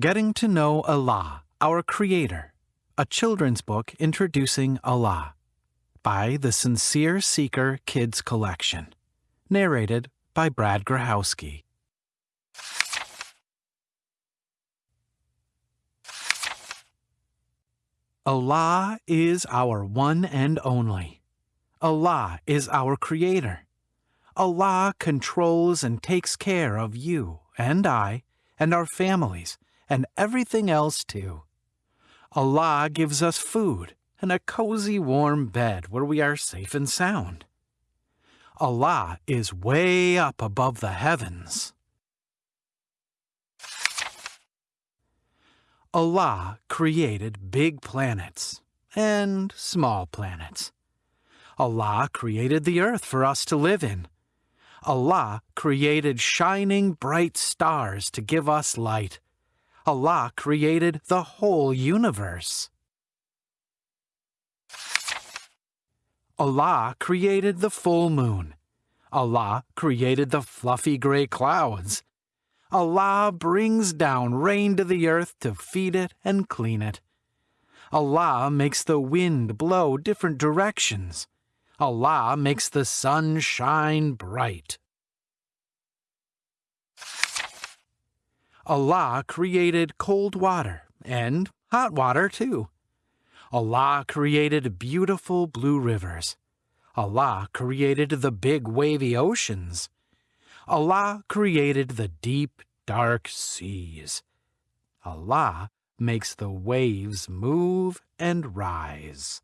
Getting to Know Allah, Our Creator, a children's book introducing Allah, by the Sincere Seeker Kids Collection. Narrated by Brad Grahowski. Allah is our one and only. Allah is our Creator. Allah controls and takes care of you and I and our families and everything else too. Allah gives us food and a cozy warm bed where we are safe and sound. Allah is way up above the heavens. Allah created big planets and small planets. Allah created the earth for us to live in. Allah created shining bright stars to give us light. Allah created the whole universe. Allah created the full moon. Allah created the fluffy gray clouds. Allah brings down rain to the earth to feed it and clean it. Allah makes the wind blow different directions. Allah makes the sun shine bright. Allah created cold water and hot water too. Allah created beautiful blue rivers. Allah created the big wavy oceans. Allah created the deep, dark seas. Allah makes the waves move and rise.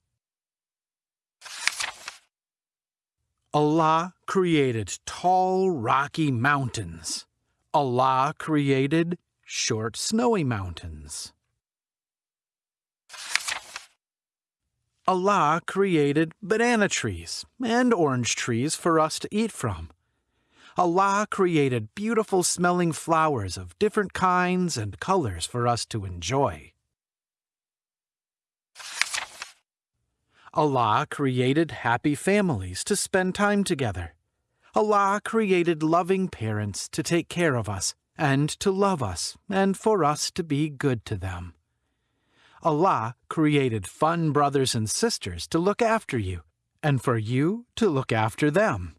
Allah created tall, rocky mountains. Allah created short, snowy mountains. Allah created banana trees and orange trees for us to eat from. Allah created beautiful smelling flowers of different kinds and colors for us to enjoy. Allah created happy families to spend time together. Allah created loving parents to take care of us and to love us and for us to be good to them. Allah created fun brothers and sisters to look after you and for you to look after them.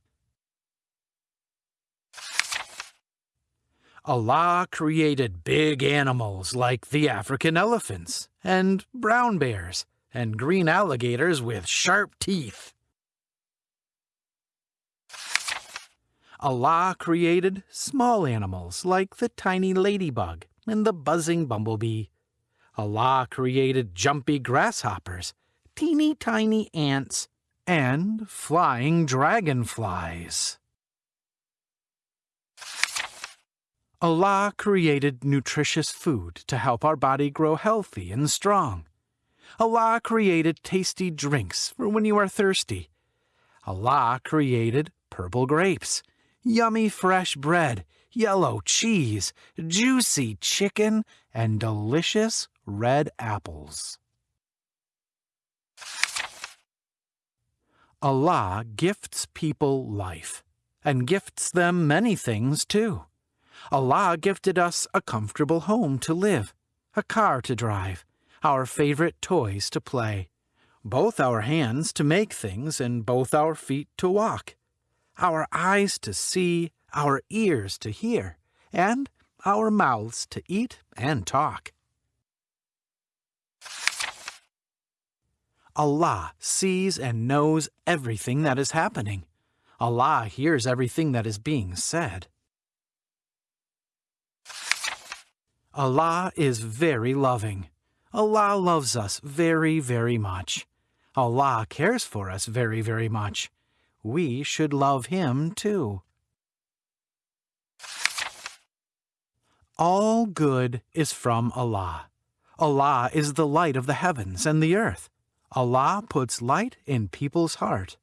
Allah created big animals like the African elephants and brown bears and green alligators with sharp teeth. Allah created small animals like the tiny ladybug and the buzzing bumblebee. Allah created jumpy grasshoppers, teeny tiny ants, and flying dragonflies. Allah created nutritious food to help our body grow healthy and strong. Allah created tasty drinks for when you are thirsty. Allah created purple grapes, yummy fresh bread, yellow cheese, juicy chicken, and delicious red apples. Allah gifts people life, and gifts them many things too. Allah gifted us a comfortable home to live, a car to drive, our favorite toys to play, both our hands to make things and both our feet to walk, our eyes to see, our ears to hear, and our mouths to eat and talk. Allah sees and knows everything that is happening. Allah hears everything that is being said. Allah is very loving. Allah loves us very, very much. Allah cares for us very, very much. We should love Him too. All good is from Allah. Allah is the light of the heavens and the earth. Allah puts light in people's heart.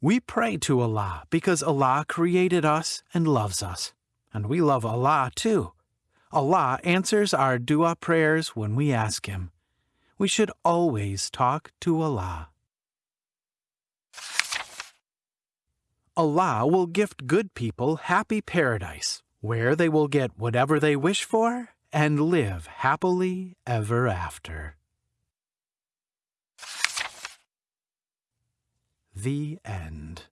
We pray to Allah because Allah created us and loves us. And we love Allah too. Allah answers our dua prayers when we ask Him. We should always talk to Allah. Allah will gift good people happy paradise, where they will get whatever they wish for and live happily ever after. The End